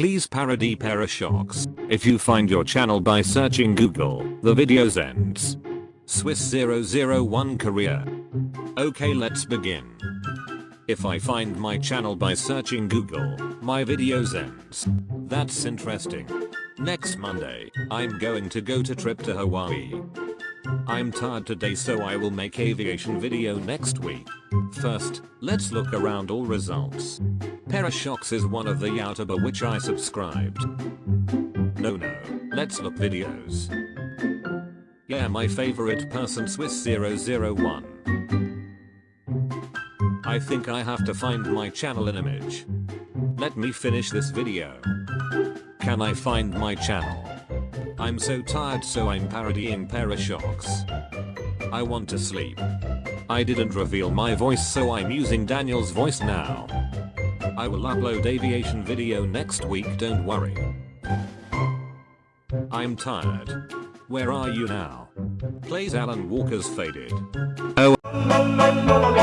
Please parody Parashocks. If you find your channel by searching Google, the videos ends. Swiss 001 Korea. Okay let's begin. If I find my channel by searching Google, my videos ends. That's interesting. Next Monday, I'm going to go to trip to Hawaii. I'm tired today so I will make aviation video next week. First, let's look around all results. Parashocks is one of the YouTuber which I subscribed. No no, let's look videos. Yeah my favorite person Swiss 001. I think I have to find my channel in image. Let me finish this video. Can I find my channel? I'm so tired so I'm parodying Parashocks. I want to sleep. I didn't reveal my voice so I'm using Daniel's voice now. I will upload aviation video next week don't worry. I'm tired. Where are you now? Plays Alan Walker's Faded. Oh.